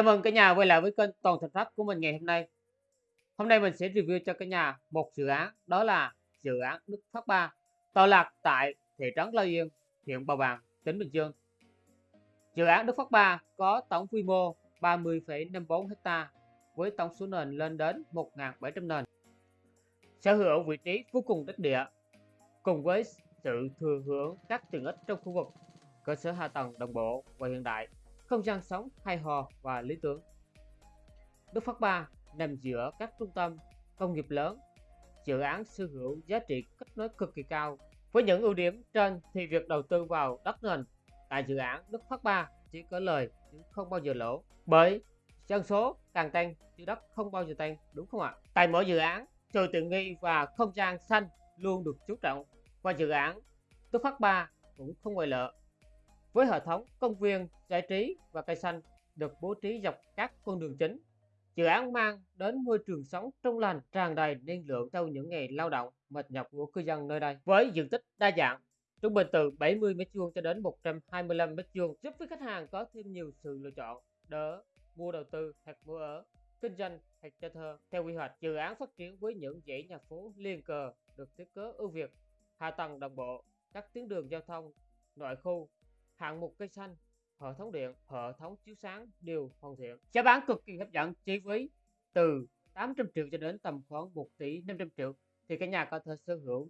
Chào mừng cả nhà quay lại với kênh Toàn Thành Pháp của mình ngày hôm nay. Hôm nay mình sẽ review cho cả nhà một dự án đó là dự án Đức Phát 3 tọa lạc tại thị trấn Lao Yên, huyện Bào Bàng, tỉnh Bình Dương. Dự án Đức Phát 3 có tổng quy mô 30,54 ha với tổng số nền lên đến 1.700 nền. Sở hữu vị trí vô cùng đắc địa cùng với sự thừa hưởng các tiện ích trong khu vực cơ sở hạ tầng đồng bộ và hiện đại không gian sống hài hòa và lý tưởng. Đức Phát 3 nằm giữa các trung tâm công nghiệp lớn, dự án sở hữu giá trị kết nối cực kỳ cao. Với những ưu điểm trên thì việc đầu tư vào đất nền tại dự án Đức Phát 3 chỉ có lời chứ không bao giờ lỗ. Bởi dân số càng tăng chứ đất không bao giờ tăng, đúng không ạ? Tại mỗi dự án, trời tiện nghi và không gian xanh luôn được chú trọng và dự án Đức Phát 3 cũng không ngoại lệ với hệ thống công viên giải trí và cây xanh được bố trí dọc các con đường chính. Dự án mang đến môi trường sống trong lành tràn đầy năng lượng sau những ngày lao động mệt nhọc của cư dân nơi đây. Với diện tích đa dạng, trung bình từ 70 m2 cho đến 125 m2 giúp với khách hàng có thêm nhiều sự lựa chọn đỡ mua đầu tư hoặc mua ở kinh doanh hoặc cho thuê theo quy hoạch dự án phát triển với những dãy nhà phố liên cờ được thiết kế ưu việt hạ tầng đồng bộ các tuyến đường giao thông nội khu hạng mục cây xanh, hệ thống điện, hệ thống chiếu sáng đều hoàn thiện. Giá bán cực kỳ hấp dẫn, chi phí từ 800 triệu cho đến tầm khoảng 1 tỷ 500 triệu. Thì cả nhà có thể sở hữu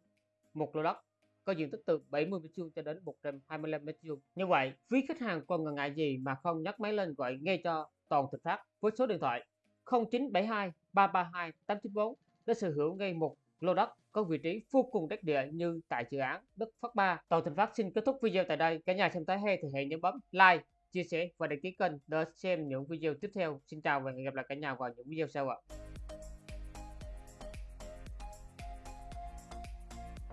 một lô đất, có diện tích từ 70 m2 cho đến 125 m2 như vậy, quý khách hàng còn ngần ngại gì mà không nhắc máy lên gọi ngay cho toàn thực phát với số điện thoại 0972 332 894 để sở hữu ngay một lô đất có vị trí vô cùng đắc địa như tại dự án Đức Phát 3. Toàn Thành Phát xin kết thúc video tại đây. Cả nhà xem thấy hay thì hãy nhấn bấm like, chia sẻ và đăng ký kênh để xem những video tiếp theo. Xin chào và hẹn gặp lại cả nhà vào những video sau ạ.